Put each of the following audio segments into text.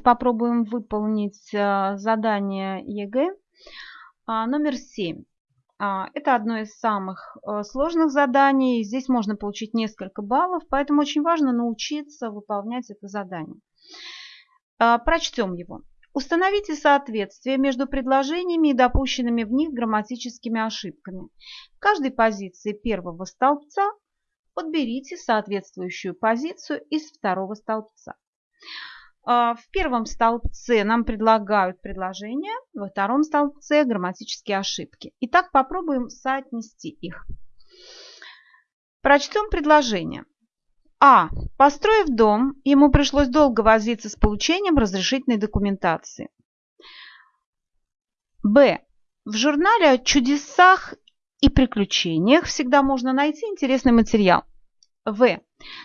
Давайте попробуем выполнить э, задание ЕГЭ а, номер 7. А, это одно из самых э, сложных заданий. Здесь можно получить несколько баллов, поэтому очень важно научиться выполнять это задание. А, прочтем его. Установите соответствие между предложениями и допущенными в них грамматическими ошибками. В каждой позиции первого столбца подберите соответствующую позицию из второго столбца. А, в первом столбце нам предлагают предложения, во втором столбце грамматические ошибки. Итак, попробуем соотнести их. Прочтем предложение. А. Построив дом, ему пришлось долго возиться с получением разрешительной документации. Б. В журнале о чудесах и приключениях всегда можно найти интересный материал. В.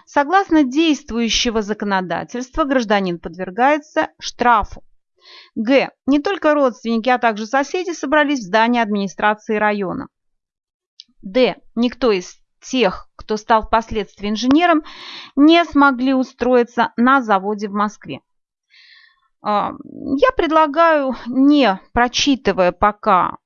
Согласно действующего законодательства, гражданин подвергается штрафу. Г. Не только родственники, а также соседи собрались в здании администрации района. Д. Никто из тех, кто стал впоследствии инженером, не смогли устроиться на заводе в Москве. А, я предлагаю, не прочитывая пока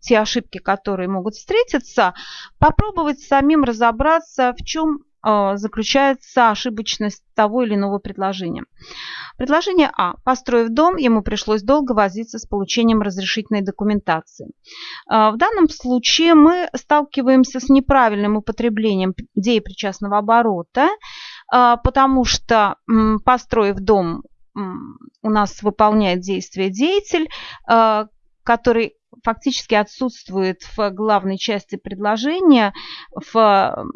те ошибки, которые могут встретиться, попробовать самим разобраться, в чем а, заключается ошибочность того или иного предложения. Предложение А. Построив дом, ему пришлось долго возиться с получением разрешительной документации. А, в данном случае мы сталкиваемся с неправильным употреблением деепричастного оборота, а, потому что, построив дом, у нас выполняет действие деятель, который фактически отсутствует в главной части предложения. В...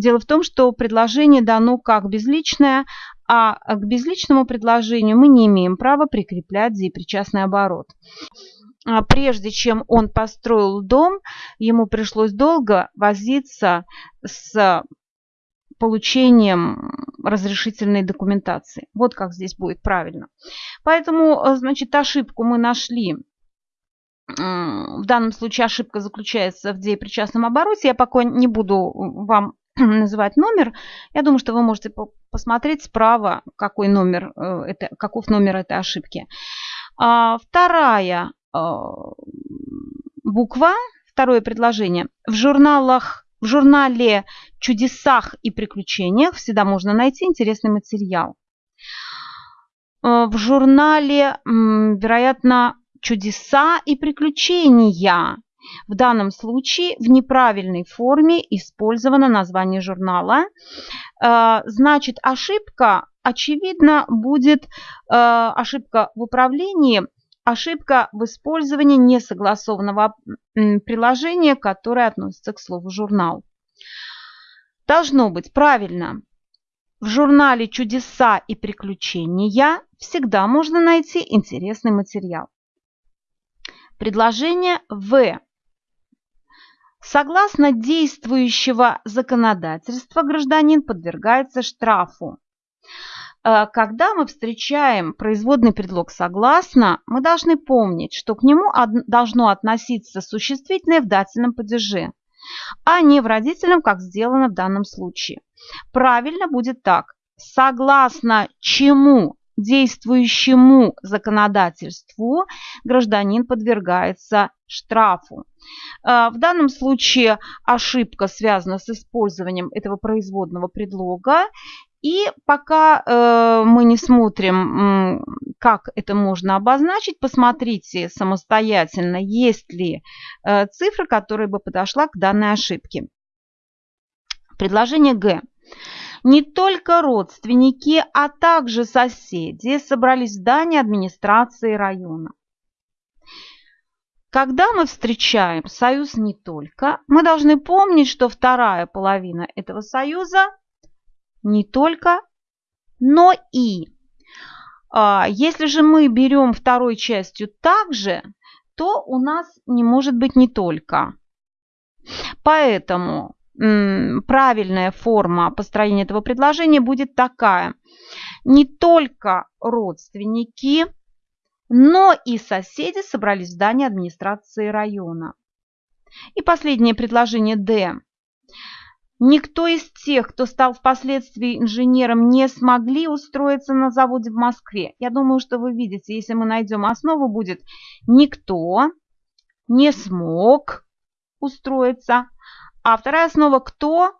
Дело в том, что предложение дано как безличное, а к безличному предложению мы не имеем права прикреплять деепричастный оборот. А прежде чем он построил дом, ему пришлось долго возиться с получением разрешительной документации. Вот как здесь будет правильно. Поэтому, значит, ошибку мы нашли в данном случае ошибка заключается в деепричастном обороте. Я пока не буду вам называть номер. Я думаю, что вы можете посмотреть справа, какой номер, э, это, каков номер этой ошибки. А, вторая а, буква, второе предложение. В журналах в журнале «Чудесах и приключениях» всегда можно найти интересный материал. Э, в журнале, вероятно, чудеса и приключения. В данном случае в неправильной форме использовано название журнала. Э, значит, ошибка, очевидно, будет э, ошибка в управлении, ошибка в использовании несогласованного приложения, которое относится к слову журнал. Должно быть правильно. В журнале «Чудеса и приключения» всегда можно найти интересный материал. Предложение В. Согласно действующего законодательства гражданин подвергается штрафу. Э, когда мы встречаем производный предлог «согласно», мы должны помнить, что к нему должно относиться существительное в дательном падеже, а не в родительном, как сделано в данном случае. Правильно будет так. Согласно чему действующему законодательству гражданин подвергается штрафу. А, в данном случае ошибка связана с использованием этого производного предлога. И пока э, мы не смотрим, как это можно обозначить, посмотрите самостоятельно, есть ли э, цифра, которая бы подошла к данной ошибке. Предложение Г. Не только родственники, а также соседи собрались в здании администрации района. Когда мы встречаем союз не только, мы должны помнить, что вторая половина этого союза не только, но и. А, если же мы берем второй частью также, то у нас не может быть не только. Поэтому правильная форма построения этого предложения будет такая. Не только родственники, но и соседи собрались в здании администрации района. И последнее предложение D. Никто из тех, кто стал впоследствии инженером, не смогли устроиться на заводе в Москве. Я думаю, что вы видите, если мы найдем основу, будет никто не смог устроиться. А вторая основа – кто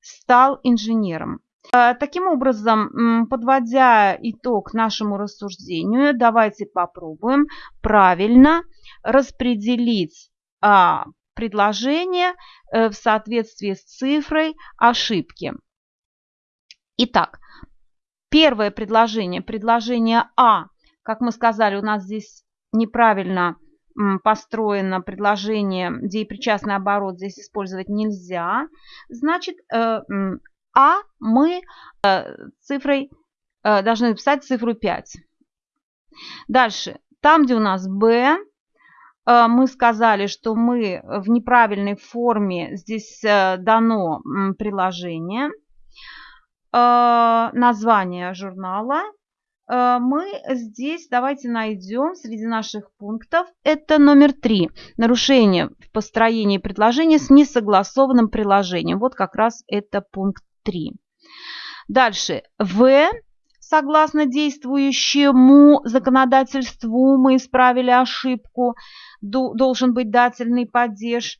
стал инженером. Э, таким образом, подводя итог нашему рассуждению, давайте попробуем правильно распределить а, предложение э, в соответствии с цифрой ошибки. Итак, первое предложение, предложение А, как мы сказали, у нас здесь неправильно построено предложение, где причастный оборот здесь использовать нельзя. Значит, э, А мы э, цифрой должны написать цифру 5. Дальше, там, где у нас Б, Э, мы сказали, что мы в неправильной форме, здесь э, дано приложение, э, название журнала. Мы здесь давайте найдем среди наших пунктов, это номер три, нарушение в построении предложения с несогласованным приложением. Вот как раз это пункт 3. Дальше, В согласно действующему законодательству мы исправили ошибку, должен быть дательный падеж.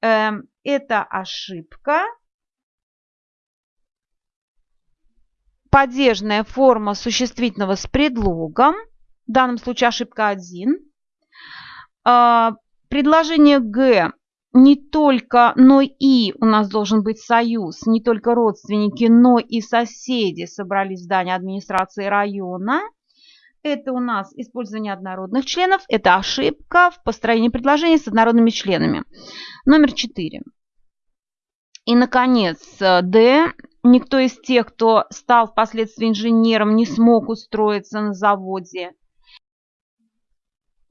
Эм, это ошибка. Падежная форма существительного с предлогом. В данном случае ошибка 1. А, предложение Г не только, но и у нас должен быть союз, не только родственники, но и соседи собрались в здании администрации района. Это у нас использование однородных членов, это ошибка в построении предложений с однородными членами. Номер 4. И, наконец, Д. Никто из тех, кто стал впоследствии инженером, не смог устроиться на заводе.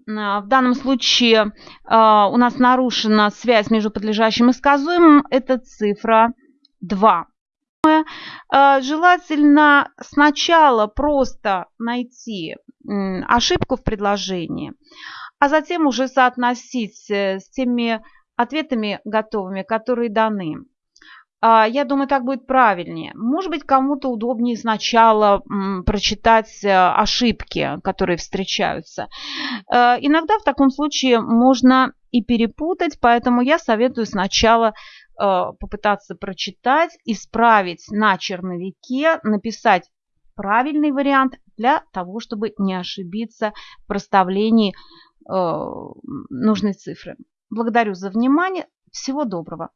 В данном случае а, у нас нарушена связь между подлежащим и сказуемым. Это цифра 2. А, желательно сначала просто найти ошибку в предложении, а затем уже соотносить э, с теми ответами готовыми, которые даны. А, я думаю, так будет правильнее. Может быть, кому-то удобнее сначала прочитать э, ошибки, которые встречаются. Э, иногда в таком случае можно и перепутать, поэтому я советую сначала э, попытаться прочитать, исправить на черновике, написать правильный вариант для того, чтобы не ошибиться в проставлении нужной цифры. Благодарю за внимание. Всего доброго.